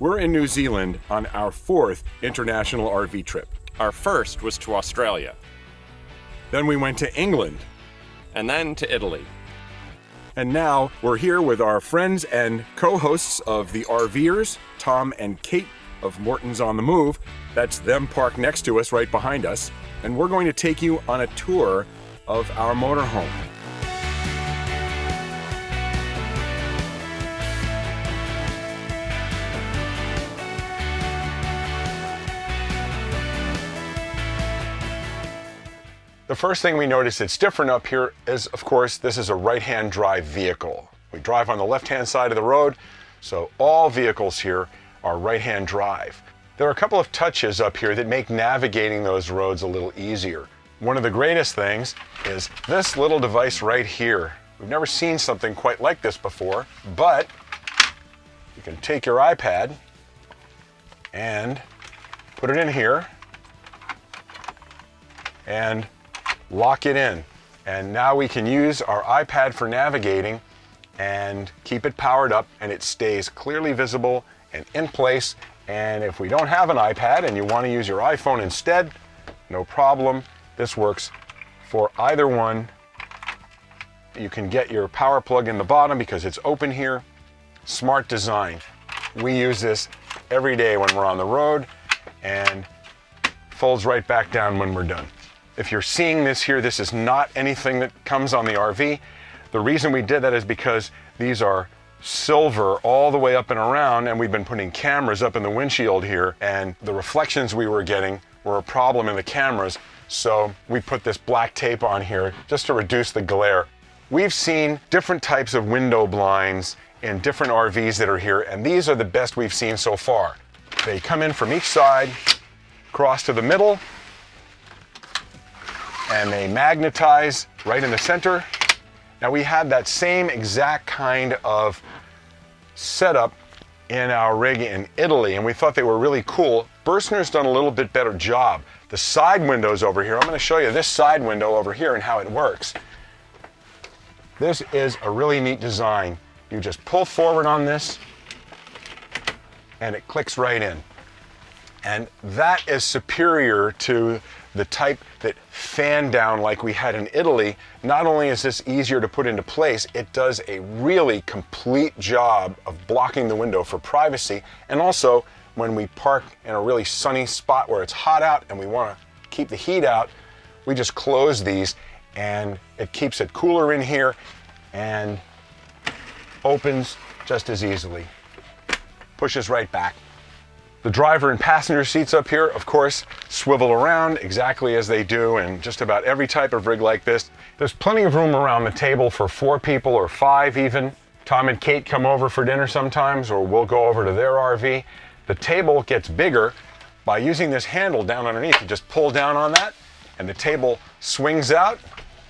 We're in New Zealand on our fourth international RV trip. Our first was to Australia, Then we went to England. and then to Italy. And now we're here with our friends and co hosts of the RVers, Tom and Kate of Morton's on the Move. That's them parked next to us, right behind us. And we're going to take you on a tour of our motorhome. First thing we notice that's different up here is, of course, this is a right-hand drive vehicle. We drive on the left-hand side of the road, so all vehicles here are right-hand drive. There are a couple of touches up here that make navigating those roads a little easier. One of the greatest things is this little device right here. We've never seen something quite like this before, but you can take your iPad and put it in here and lock it in. And now we can use our iPad for navigating and keep it powered up and it stays clearly visible and in place. And if we don't have an iPad and you want to use your iPhone instead, no problem. This works for either one. You can get your power plug in the bottom because it's open here. Smart design. We use this every day when we're on the road and folds right back down when we're done. If you're seeing this here, this is not anything that comes on the RV. The reason we did that is because these are silver all the way up and around and we've been putting cameras up in the windshield here and the reflections we were getting were a problem in the cameras. So we put this black tape on here just to reduce the glare. We've seen different types of window blinds in different RVs that are here and these are the best we've seen so far. They come in from each side, cross to the middle, and they magnetize right in the center. Now we had that same exact kind of setup in our rig in Italy and we thought they were really cool. Bürstner's done a little bit better job. The side windows over here, I'm gonna show you this side window over here and how it works. This is a really neat design. You just pull forward on this and it clicks right in. And that is superior to the type that fan down like we had in Italy. Not only is this easier to put into place, it does a really complete job of blocking the window for privacy. And also, when we park in a really sunny spot where it's hot out and we want to keep the heat out, we just close these and it keeps it cooler in here and opens just as easily. Pushes right back. The driver and passenger seats up here, of course, swivel around exactly as they do in just about every type of rig like this. There's plenty of room around the table for four people or five even. Tom and Kate come over for dinner sometimes, or we'll go over to their RV. The table gets bigger by using this handle down underneath. You just pull down on that, and the table swings out,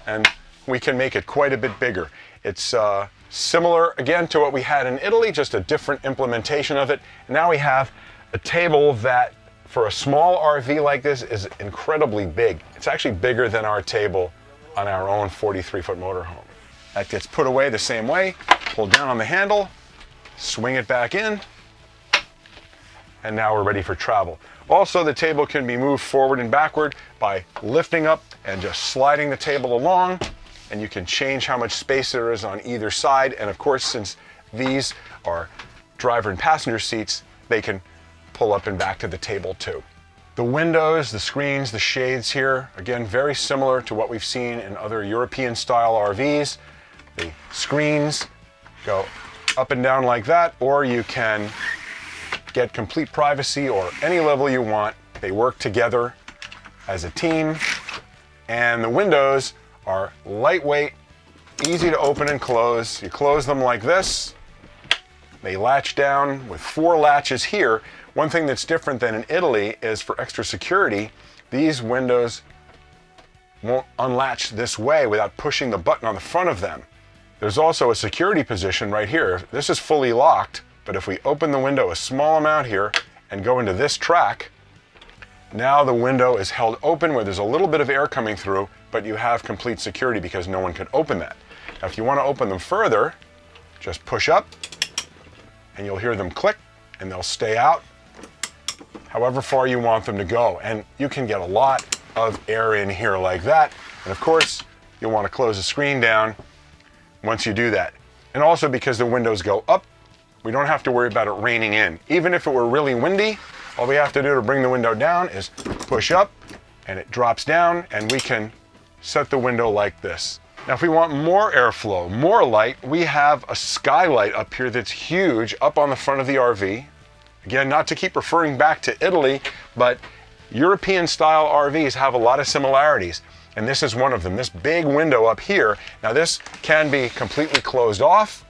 and we can make it quite a bit bigger. It's uh, similar, again, to what we had in Italy, just a different implementation of it. And now we have a table that for a small RV like this is incredibly big. It's actually bigger than our table on our own 43 foot motorhome. That gets put away the same way, pull down on the handle, swing it back in, and now we're ready for travel. Also, the table can be moved forward and backward by lifting up and just sliding the table along, and you can change how much space there is on either side. And of course, since these are driver and passenger seats, they can pull up and back to the table too. The windows, the screens, the shades here, again, very similar to what we've seen in other European style RVs. The screens go up and down like that, or you can get complete privacy or any level you want. They work together as a team. And the windows are lightweight, easy to open and close. You close them like this. They latch down with four latches here. One thing that's different than in Italy is for extra security, these windows won't unlatch this way without pushing the button on the front of them. There's also a security position right here. This is fully locked, but if we open the window a small amount here and go into this track, now the window is held open where there's a little bit of air coming through, but you have complete security because no one could open that. Now if you want to open them further, just push up and you'll hear them click and they'll stay out however far you want them to go. And you can get a lot of air in here like that. And of course, you'll want to close the screen down once you do that. And also because the windows go up, we don't have to worry about it raining in. Even if it were really windy, all we have to do to bring the window down is push up and it drops down and we can set the window like this. Now, if we want more airflow, more light, we have a skylight up here that's huge up on the front of the RV. Again, not to keep referring back to Italy, but European style RVs have a lot of similarities. And this is one of them, this big window up here. Now this can be completely closed off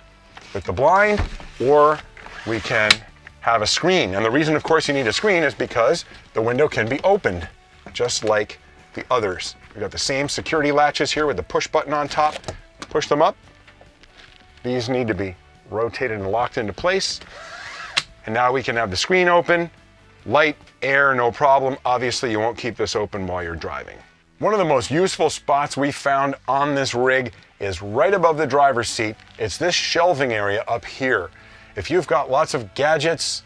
with the blind, or we can have a screen. And the reason, of course, you need a screen is because the window can be opened, just like the others. We've got the same security latches here with the push button on top. Push them up. These need to be rotated and locked into place. And now we can have the screen open, light, air, no problem. Obviously, you won't keep this open while you're driving. One of the most useful spots we found on this rig is right above the driver's seat. It's this shelving area up here. If you've got lots of gadgets,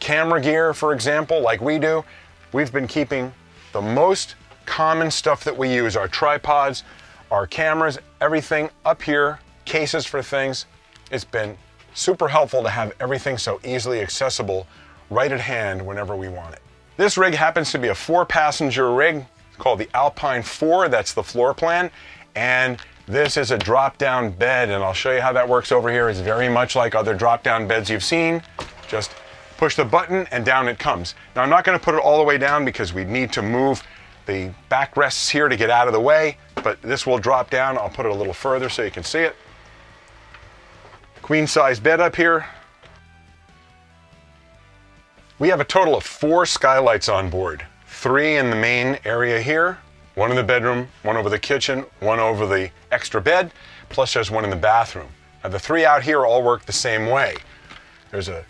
camera gear, for example, like we do, we've been keeping the most common stuff that we use, our tripods, our cameras, everything up here, cases for things. It's been super helpful to have everything so easily accessible right at hand whenever we want it. This rig happens to be a four passenger rig called the Alpine 4, that's the floor plan, and this is a drop down bed and I'll show you how that works over here. It's very much like other drop down beds you've seen. Just push the button and down it comes. Now I'm not gonna put it all the way down because we need to move the backrests here to get out of the way, but this will drop down. I'll put it a little further so you can see it. Queen size bed up here. We have a total of four skylights on board. Three in the main area here, one in the bedroom, one over the kitchen, one over the extra bed, plus there's one in the bathroom. Now the three out here all work the same way. There's a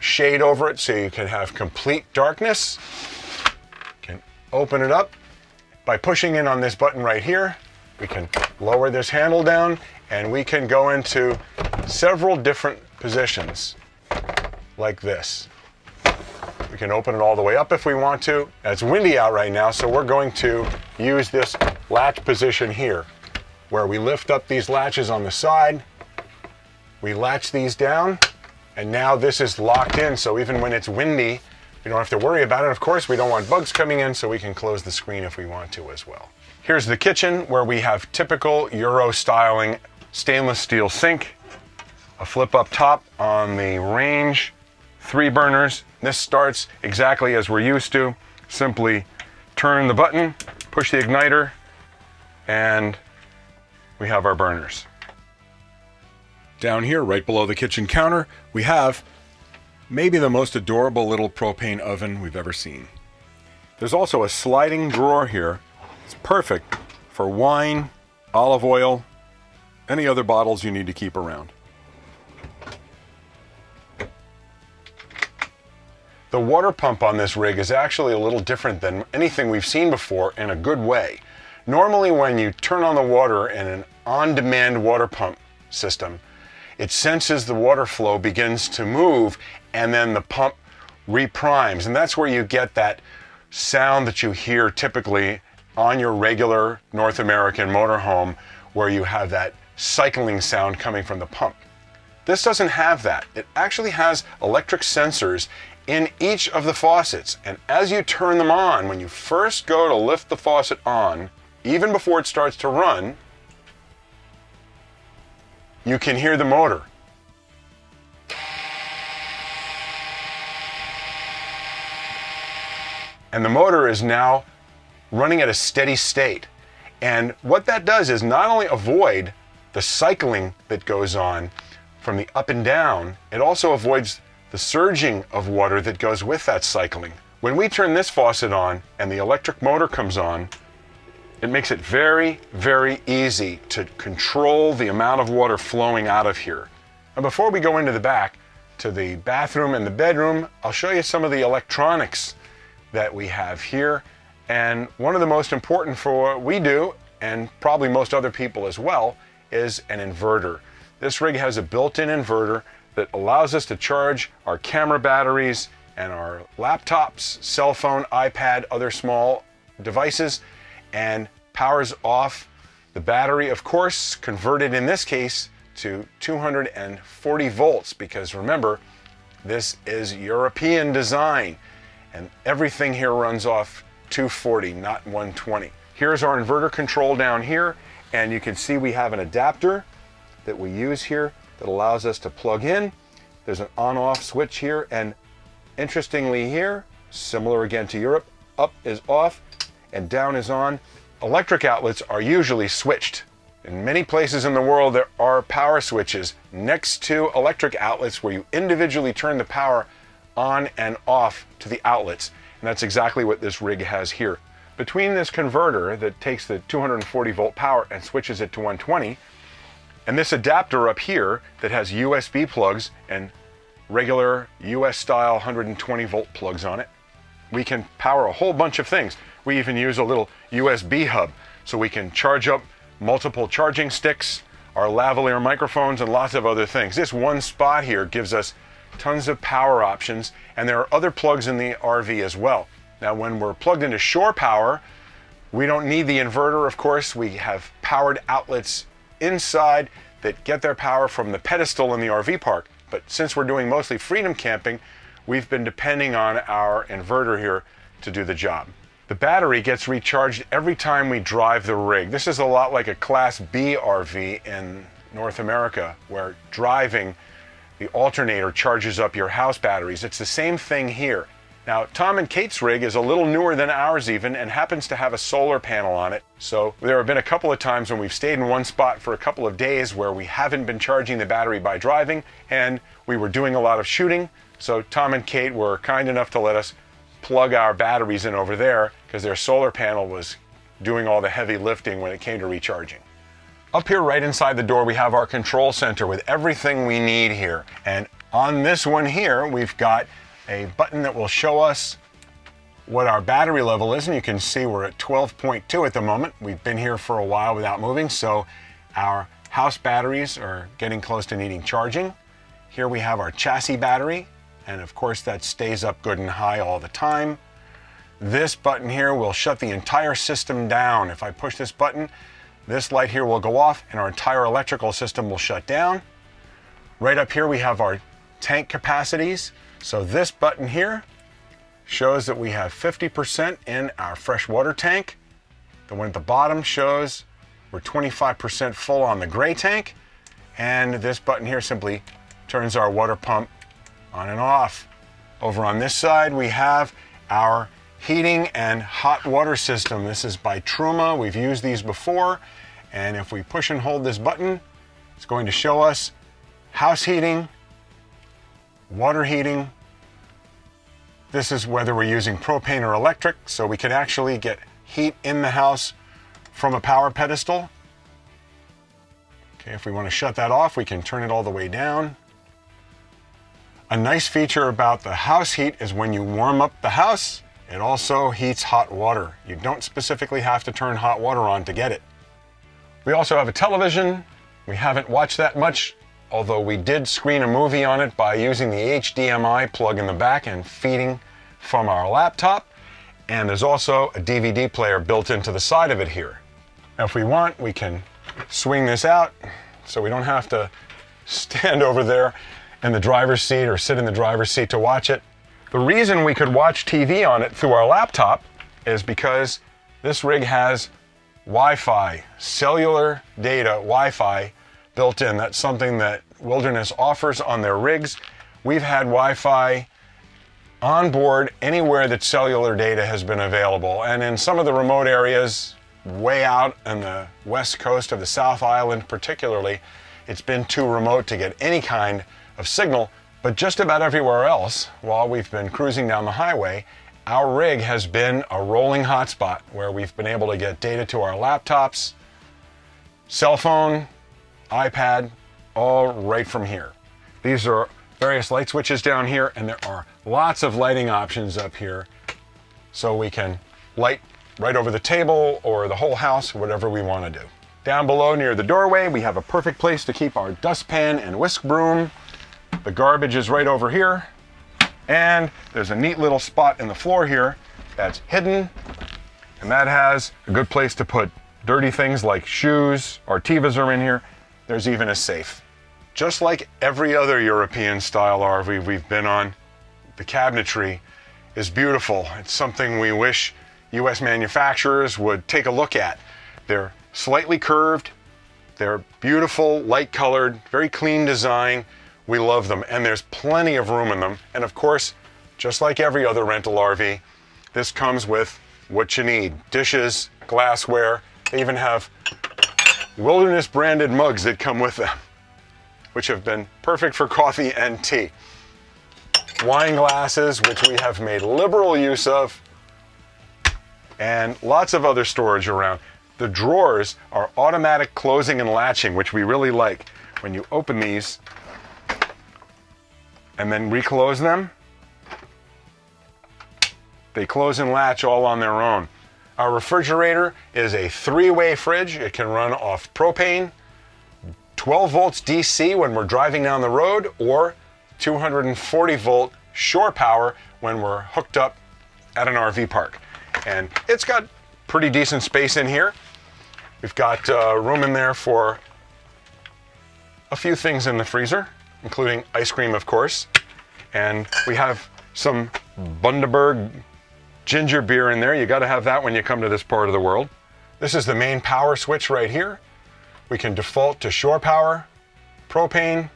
shade over it so you can have complete darkness. You can open it up by pushing in on this button right here. We can lower this handle down and we can go into several different positions like this. We can open it all the way up if we want to. It's windy out right now, so we're going to use this latch position here, where we lift up these latches on the side, we latch these down, and now this is locked in, so even when it's windy, we don't have to worry about it. Of course, we don't want bugs coming in, so we can close the screen if we want to as well. Here's the kitchen, where we have typical Euro styling stainless steel sink, a flip up top on the range, three burners. This starts exactly as we're used to. Simply turn the button, push the igniter, and we have our burners. Down here, right below the kitchen counter, we have maybe the most adorable little propane oven we've ever seen. There's also a sliding drawer here. It's perfect for wine, olive oil, any other bottles you need to keep around. The water pump on this rig is actually a little different than anything we've seen before in a good way. Normally when you turn on the water in an on-demand water pump system, it senses the water flow begins to move and then the pump reprimes. And that's where you get that sound that you hear typically on your regular North American motorhome where you have that cycling sound coming from the pump. This doesn't have that. It actually has electric sensors in each of the faucets. And as you turn them on, when you first go to lift the faucet on, even before it starts to run, you can hear the motor. And the motor is now running at a steady state. And what that does is not only avoid the cycling that goes on from the up and down, it also avoids the surging of water that goes with that cycling. When we turn this faucet on and the electric motor comes on, it makes it very, very easy to control the amount of water flowing out of here. And before we go into the back, to the bathroom and the bedroom, I'll show you some of the electronics that we have here. And one of the most important for what we do, and probably most other people as well, is an inverter. This rig has a built-in inverter that allows us to charge our camera batteries and our laptops, cell phone, iPad, other small devices, and powers off the battery, of course, converted in this case to 240 volts because remember, this is European design and everything here runs off 240, not 120. Here's our inverter control down here and you can see we have an adapter that we use here that allows us to plug in. There's an on-off switch here and interestingly here, similar again to Europe, up is off and down is on. Electric outlets are usually switched in many places in the world, there are power switches next to electric outlets where you individually turn the power on and off to the outlets. And that's exactly what this rig has here. Between this converter that takes the 240 volt power and switches it to 120, and this adapter up here that has USB plugs and regular US style 120 volt plugs on it, we can power a whole bunch of things. We even use a little USB hub so we can charge up multiple charging sticks, our lavalier microphones, and lots of other things. This one spot here gives us tons of power options, and there are other plugs in the RV as well. Now, when we're plugged into shore power, we don't need the inverter, of course. We have powered outlets inside that get their power from the pedestal in the RV park. But since we're doing mostly freedom camping, we've been depending on our inverter here to do the job. The battery gets recharged every time we drive the rig. This is a lot like a Class B RV in North America, where driving the alternator charges up your house batteries. It's the same thing here. Now, Tom and Kate's rig is a little newer than ours even and happens to have a solar panel on it. So there have been a couple of times when we've stayed in one spot for a couple of days where we haven't been charging the battery by driving and we were doing a lot of shooting. So Tom and Kate were kind enough to let us plug our batteries in over there because their solar panel was doing all the heavy lifting when it came to recharging. Up here right inside the door we have our control center with everything we need here. And on this one here we've got a button that will show us what our battery level is and you can see we're at 12.2 at the moment. We've been here for a while without moving so our house batteries are getting close to needing charging. Here we have our chassis battery and of course that stays up good and high all the time. This button here will shut the entire system down. If I push this button, this light here will go off and our entire electrical system will shut down. Right up here we have our tank capacities. So this button here shows that we have 50% in our fresh water tank. The one at the bottom shows we're 25% full on the gray tank. And this button here simply turns our water pump on and off. Over on this side, we have our heating and hot water system. This is by Truma. We've used these before. And if we push and hold this button, it's going to show us house heating, water heating. This is whether we're using propane or electric, so we can actually get heat in the house from a power pedestal. Okay, if we want to shut that off, we can turn it all the way down. A nice feature about the house heat is when you warm up the house, it also heats hot water. You don't specifically have to turn hot water on to get it. We also have a television. We haven't watched that much, although we did screen a movie on it by using the HDMI plug in the back and feeding from our laptop. And there's also a DVD player built into the side of it here. Now, if we want, we can swing this out so we don't have to stand over there in the driver's seat or sit in the driver's seat to watch it. The reason we could watch TV on it through our laptop is because this rig has Wi-Fi, cellular data Wi-Fi built in. That's something that Wilderness offers on their rigs. We've had Wi-Fi on board anywhere that cellular data has been available. And in some of the remote areas, way out on the west coast of the South Island particularly, it's been too remote to get any kind of signal, but just about everywhere else, while we've been cruising down the highway, our rig has been a rolling hotspot where we've been able to get data to our laptops, cell phone, iPad, all right from here. These are various light switches down here, and there are lots of lighting options up here so we can light right over the table or the whole house, whatever we want to do. Down below near the doorway, we have a perfect place to keep our dustpan and whisk broom. The garbage is right over here. And there's a neat little spot in the floor here that's hidden. And that has a good place to put dirty things like shoes. Artivas are in here. There's even a safe. Just like every other European style RV we've been on, the cabinetry is beautiful. It's something we wish US manufacturers would take a look at. They're slightly curved, they're beautiful, light colored, very clean design. We love them, and there's plenty of room in them. And of course, just like every other rental RV, this comes with what you need dishes, glassware. They even have wilderness branded mugs that come with them, which have been perfect for coffee and tea. Wine glasses, which we have made liberal use of, and lots of other storage around. The drawers are automatic closing and latching, which we really like. When you open these and then reclose them, they close and latch all on their own. Our refrigerator is a three-way fridge. It can run off propane, 12 volts DC when we're driving down the road, or 240 volt shore power when we're hooked up at an RV park. And it's got pretty decent space in here. We've got uh, room in there for a few things in the freezer, including ice cream, of course. And we have some Bundaberg ginger beer in there. You got to have that when you come to this part of the world. This is the main power switch right here. We can default to shore power, propane,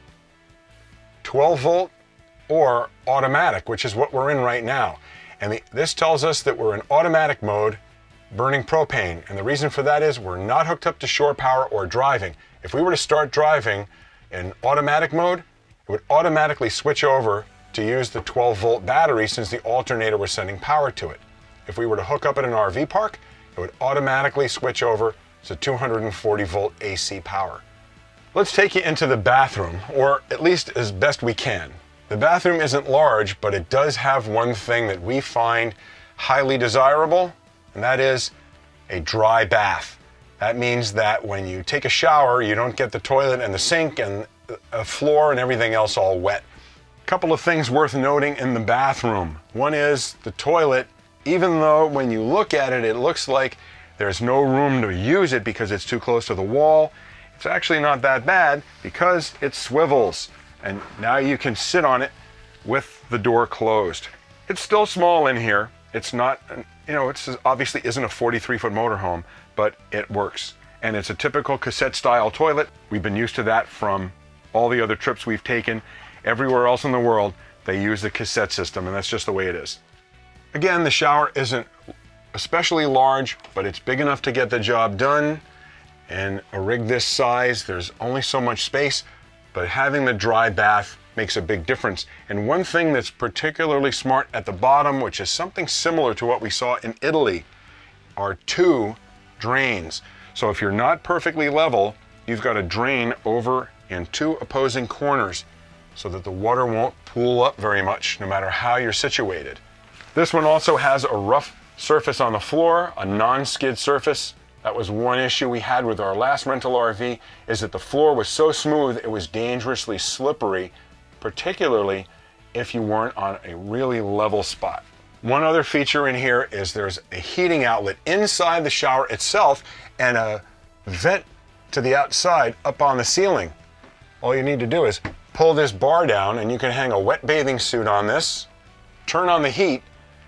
12 volt, or automatic, which is what we're in right now. And the, this tells us that we're in automatic mode burning propane. And the reason for that is we're not hooked up to shore power or driving. If we were to start driving in automatic mode, it would automatically switch over to use the 12 volt battery since the alternator was sending power to it. If we were to hook up at an RV park, it would automatically switch over to 240 volt AC power. Let's take you into the bathroom, or at least as best we can. The bathroom isn't large, but it does have one thing that we find highly desirable, and that is a dry bath. That means that when you take a shower, you don't get the toilet and the sink and the floor and everything else all wet. Couple of things worth noting in the bathroom. One is the toilet, even though when you look at it, it looks like there's no room to use it because it's too close to the wall. It's actually not that bad because it swivels and now you can sit on it with the door closed. It's still small in here. It's not, you know, it's obviously isn't a 43 foot motorhome, but it works. And it's a typical cassette style toilet. We've been used to that from all the other trips we've taken. Everywhere else in the world, they use the cassette system, and that's just the way it is. Again, the shower isn't especially large, but it's big enough to get the job done. And a rig this size, there's only so much space, but having the dry bath makes a big difference. And one thing that's particularly smart at the bottom, which is something similar to what we saw in Italy, are two drains. So if you're not perfectly level, you've got a drain over in two opposing corners so that the water won't pool up very much no matter how you're situated. This one also has a rough surface on the floor, a non-skid surface. That was one issue we had with our last rental RV is that the floor was so smooth it was dangerously slippery, particularly if you weren't on a really level spot. One other feature in here is there's a heating outlet inside the shower itself and a vent to the outside up on the ceiling. All you need to do is pull this bar down and you can hang a wet bathing suit on this, turn on the heat,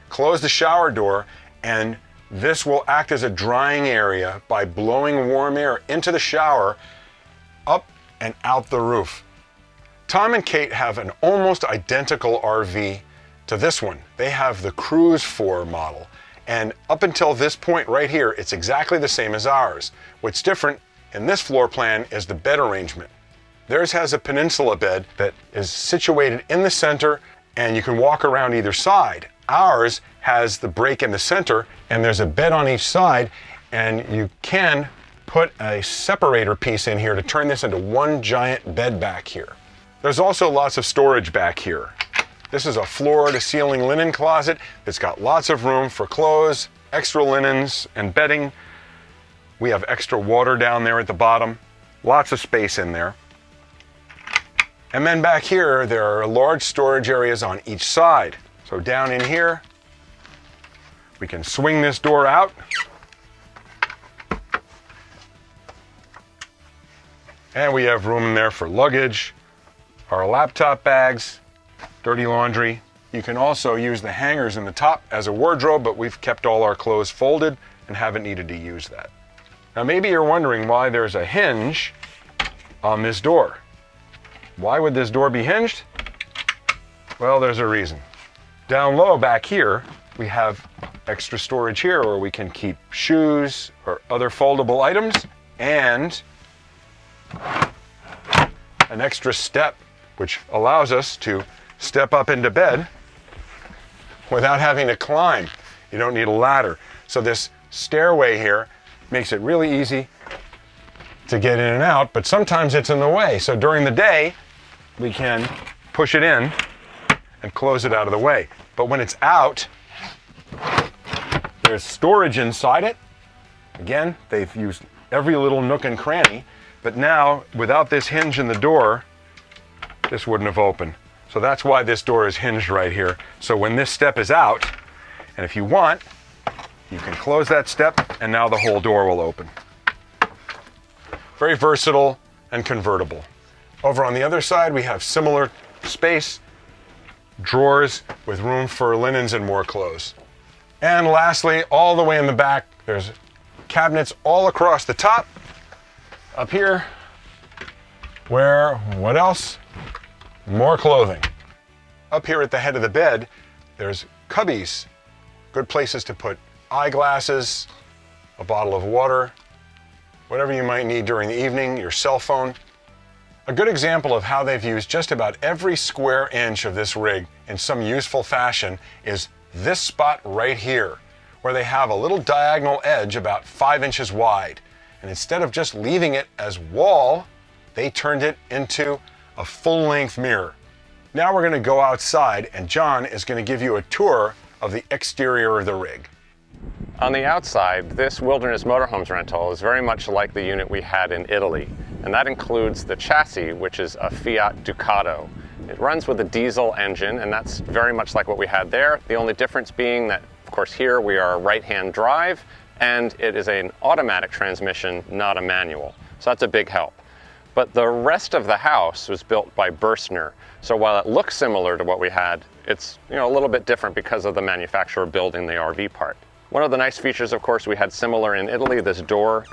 close the shower door, and this will act as a drying area by blowing warm air into the shower, up and out the roof. Tom and Kate have an almost identical RV to this one. They have the Cruise 4 model. And up until this point right here, it's exactly the same as ours. What's different in this floor plan is the bed arrangement. Theirs has a peninsula bed that is situated in the center and you can walk around either side. Ours has the break in the center and there's a bed on each side and you can put a separator piece in here to turn this into one giant bed back here. There's also lots of storage back here. This is a floor to ceiling linen closet that's got lots of room for clothes, extra linens, and bedding. We have extra water down there at the bottom, lots of space in there. And then back here, there are large storage areas on each side. So down in here, we can swing this door out. And we have room in there for luggage, our laptop bags, dirty laundry. You can also use the hangers in the top as a wardrobe, but we've kept all our clothes folded and haven't needed to use that. Now maybe you're wondering why there's a hinge on this door. Why would this door be hinged? Well, there's a reason. Down low back here, we have extra storage here where we can keep shoes or other foldable items and an extra step, which allows us to step up into bed without having to climb. You don't need a ladder. So this stairway here makes it really easy to get in and out, but sometimes it's in the way. So during the day, we can push it in and close it out of the way. But when it's out, there's storage inside it. Again, they've used every little nook and cranny, but now without this hinge in the door, this wouldn't have opened. So that's why this door is hinged right here. So when this step is out, and if you want, you can close that step and now the whole door will open. Very versatile and convertible. Over on the other side, we have similar space, drawers with room for linens and more clothes. And lastly, all the way in the back, there's cabinets all across the top. Up here, where, what else? More clothing. Up here at the head of the bed, there's cubbies, good places to put eyeglasses, a bottle of water, whatever you might need during the evening, your cell phone. A good example of how they've used just about every square inch of this rig in some useful fashion is this spot right here, where they have a little diagonal edge about five inches wide. And instead of just leaving it as wall, they turned it into a full-length mirror. Now we're going to go outside and John is going to give you a tour of the exterior of the rig. On the outside, this Wilderness Motorhomes rental is very much like the unit we had in Italy, and that includes the chassis, which is a Fiat Ducato. It runs with a diesel engine, and that's very much like what we had there. The only difference being that, of course, here we are right-hand drive, and it is an automatic transmission, not a manual. So that's a big help. But the rest of the house was built by Bürstner. So while it looks similar to what we had, it's you know a little bit different because of the manufacturer building the RV part. One of the nice features, of course, we had similar in Italy, this door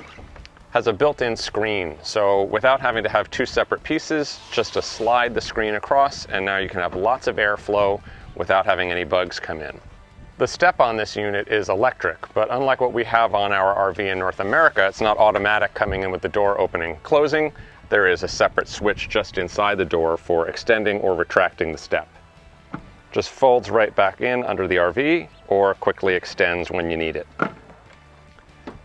has a built-in screen. So without having to have two separate pieces, just to slide the screen across, and now you can have lots of airflow without having any bugs come in. The step on this unit is electric, but unlike what we have on our RV in North America, it's not automatic coming in with the door opening closing. There is a separate switch just inside the door for extending or retracting the step just folds right back in under the RV or quickly extends when you need it.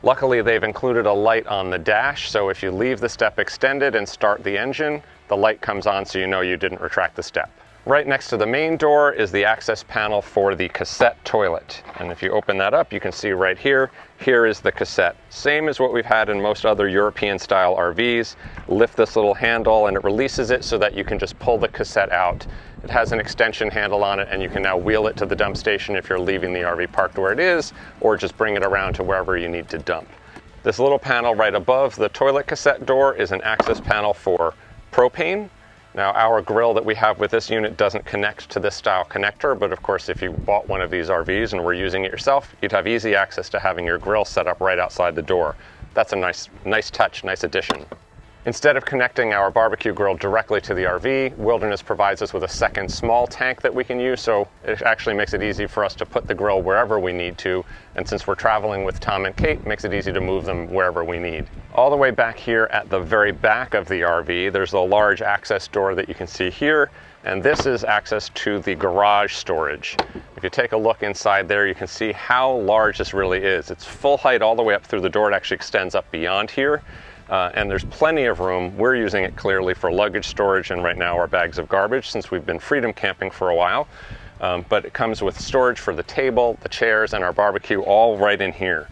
Luckily, they've included a light on the dash, so if you leave the step extended and start the engine, the light comes on so you know you didn't retract the step. Right next to the main door is the access panel for the cassette toilet. And if you open that up, you can see right here, here is the cassette. Same as what we've had in most other European style RVs. Lift this little handle and it releases it so that you can just pull the cassette out. It has an extension handle on it and you can now wheel it to the dump station if you're leaving the RV parked where it is, or just bring it around to wherever you need to dump. This little panel right above the toilet cassette door is an access panel for propane. Now our grill that we have with this unit doesn't connect to this style connector, but of course if you bought one of these RVs and were using it yourself, you'd have easy access to having your grill set up right outside the door. That's a nice, nice touch, nice addition. Instead of connecting our barbecue grill directly to the RV, Wilderness provides us with a second small tank that we can use, so it actually makes it easy for us to put the grill wherever we need to, and since we're traveling with Tom and Kate, makes it easy to move them wherever we need. All the way back here at the very back of the RV, there's a large access door that you can see here, and this is access to the garage storage. If you take a look inside there, you can see how large this really is. It's full height all the way up through the door. It actually extends up beyond here. Uh, and there's plenty of room. We're using it clearly for luggage storage and right now our bags of garbage since we've been freedom camping for a while. Um, but it comes with storage for the table, the chairs, and our barbecue all right in here.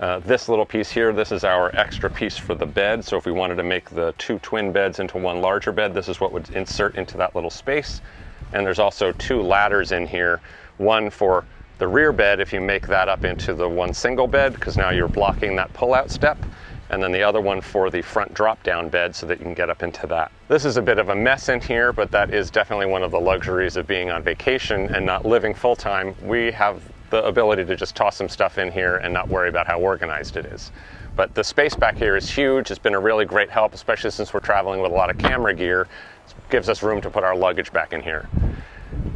Uh, this little piece here, this is our extra piece for the bed. So if we wanted to make the two twin beds into one larger bed, this is what would insert into that little space. And there's also two ladders in here, one for the rear bed if you make that up into the one single bed, because now you're blocking that pull-out step and then the other one for the front drop down bed so that you can get up into that. This is a bit of a mess in here, but that is definitely one of the luxuries of being on vacation and not living full time. We have the ability to just toss some stuff in here and not worry about how organized it is. But the space back here is huge. It's been a really great help, especially since we're traveling with a lot of camera gear. It gives us room to put our luggage back in here.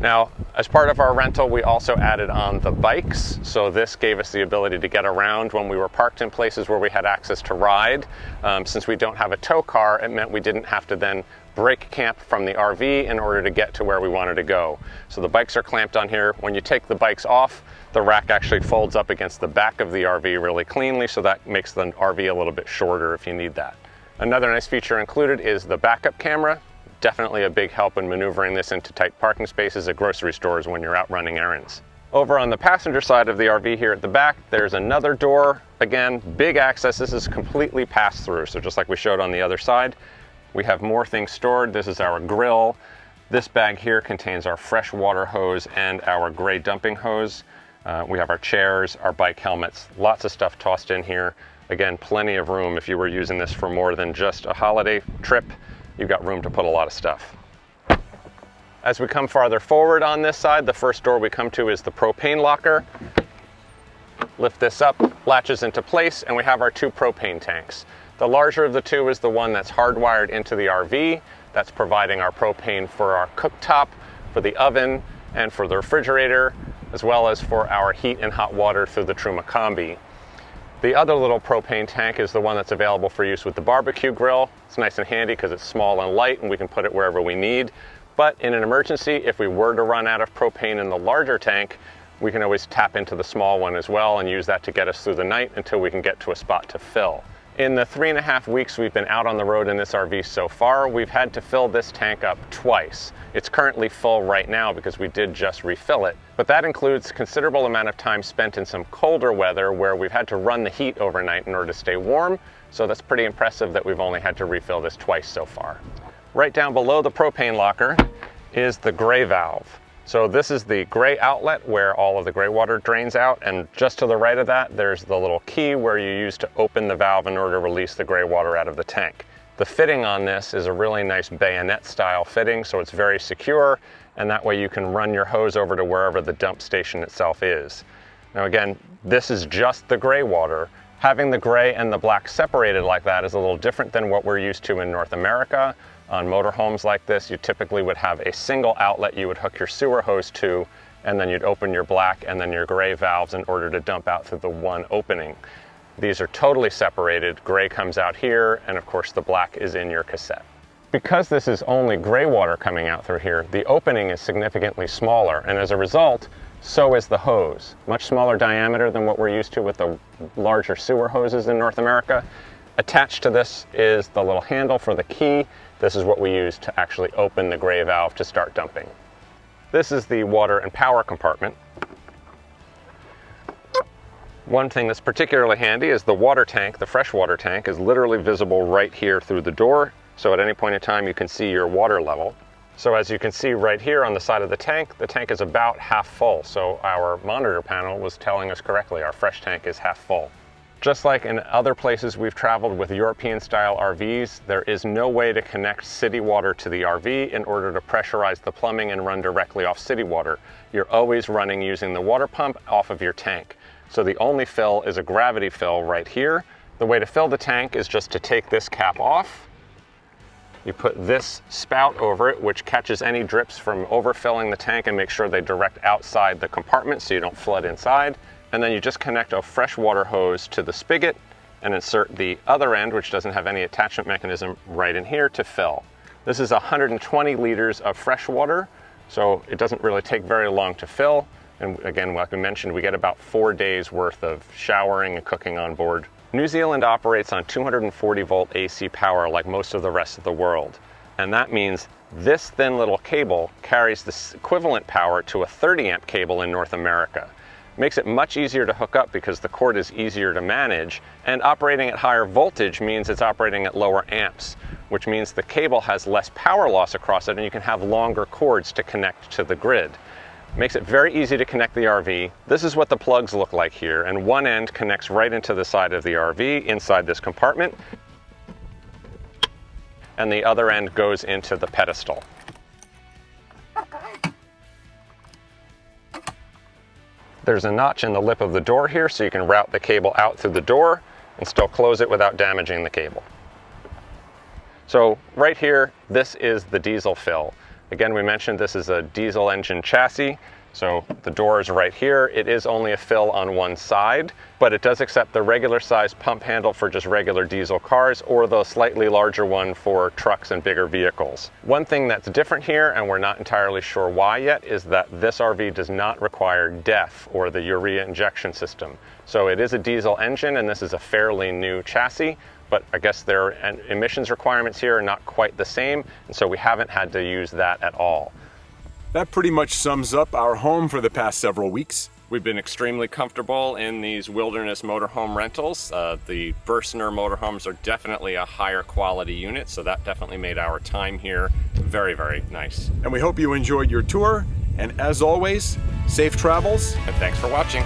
Now, as part of our rental, we also added on the bikes. So this gave us the ability to get around when we were parked in places where we had access to ride. Um, since we don't have a tow car, it meant we didn't have to then break camp from the RV in order to get to where we wanted to go. So the bikes are clamped on here. When you take the bikes off, the rack actually folds up against the back of the RV really cleanly, so that makes the RV a little bit shorter if you need that. Another nice feature included is the backup camera definitely a big help in maneuvering this into tight parking spaces at grocery stores when you're out running errands. Over on the passenger side of the RV here at the back, there's another door. Again, big access. This is completely pass through. So just like we showed on the other side, we have more things stored. This is our grill. This bag here contains our fresh water hose and our gray dumping hose. Uh, we have our chairs, our bike helmets, lots of stuff tossed in here. Again, plenty of room if you were using this for more than just a holiday trip you've got room to put a lot of stuff. As we come farther forward on this side, the first door we come to is the propane locker. Lift this up, latches into place, and we have our two propane tanks. The larger of the two is the one that's hardwired into the RV. That's providing our propane for our cooktop, for the oven, and for the refrigerator, as well as for our heat and hot water through the Truma Combi. The other little propane tank is the one that's available for use with the barbecue grill. It's nice and handy because it's small and light and we can put it wherever we need. But in an emergency, if we were to run out of propane in the larger tank, we can always tap into the small one as well and use that to get us through the night until we can get to a spot to fill. In the three and a half weeks we've been out on the road in this RV so far, we've had to fill this tank up twice. It's currently full right now because we did just refill it. But that includes considerable amount of time spent in some colder weather where we've had to run the heat overnight in order to stay warm. So that's pretty impressive that we've only had to refill this twice so far. Right down below the propane locker is the gray valve. So this is the gray outlet where all of the gray water drains out and just to the right of that there's the little key where you use to open the valve in order to release the gray water out of the tank. The fitting on this is a really nice bayonet style fitting so it's very secure and that way you can run your hose over to wherever the dump station itself is. Now again, this is just the gray water. Having the gray and the black separated like that is a little different than what we're used to in North America. On motorhomes like this, you typically would have a single outlet you would hook your sewer hose to, and then you'd open your black and then your gray valves in order to dump out through the one opening. These are totally separated. Gray comes out here, and of course the black is in your cassette. Because this is only gray water coming out through here, the opening is significantly smaller, and as a result, so is the hose. Much smaller diameter than what we're used to with the larger sewer hoses in North America. Attached to this is the little handle for the key, this is what we use to actually open the gray valve to start dumping. This is the water and power compartment. One thing that's particularly handy is the water tank, the freshwater tank, is literally visible right here through the door. So at any point in time, you can see your water level. So as you can see right here on the side of the tank, the tank is about half full. So our monitor panel was telling us correctly, our fresh tank is half full. Just like in other places we've traveled with European style RVs, there is no way to connect city water to the RV in order to pressurize the plumbing and run directly off city water. You're always running using the water pump off of your tank. So the only fill is a gravity fill right here. The way to fill the tank is just to take this cap off. You put this spout over it, which catches any drips from overfilling the tank and make sure they direct outside the compartment so you don't flood inside and then you just connect a freshwater hose to the spigot and insert the other end, which doesn't have any attachment mechanism, right in here to fill. This is 120 liters of fresh water, so it doesn't really take very long to fill. And again, like we mentioned, we get about four days worth of showering and cooking on board. New Zealand operates on 240 volt AC power like most of the rest of the world. And that means this thin little cable carries the equivalent power to a 30 amp cable in North America. Makes it much easier to hook up because the cord is easier to manage, and operating at higher voltage means it's operating at lower amps, which means the cable has less power loss across it and you can have longer cords to connect to the grid. Makes it very easy to connect the RV. This is what the plugs look like here, and one end connects right into the side of the RV inside this compartment, and the other end goes into the pedestal. There's a notch in the lip of the door here so you can route the cable out through the door and still close it without damaging the cable. So right here, this is the diesel fill. Again, we mentioned this is a diesel engine chassis. So the door is right here. It is only a fill on one side, but it does accept the regular size pump handle for just regular diesel cars or the slightly larger one for trucks and bigger vehicles. One thing that's different here, and we're not entirely sure why yet, is that this RV does not require DEF or the urea injection system. So it is a diesel engine and this is a fairly new chassis, but I guess their emissions requirements here are not quite the same, and so we haven't had to use that at all. That pretty much sums up our home for the past several weeks. We've been extremely comfortable in these wilderness motorhome rentals. Uh, the Bürstner motorhomes are definitely a higher quality unit, so that definitely made our time here very, very nice. And we hope you enjoyed your tour. And as always, safe travels. And thanks for watching.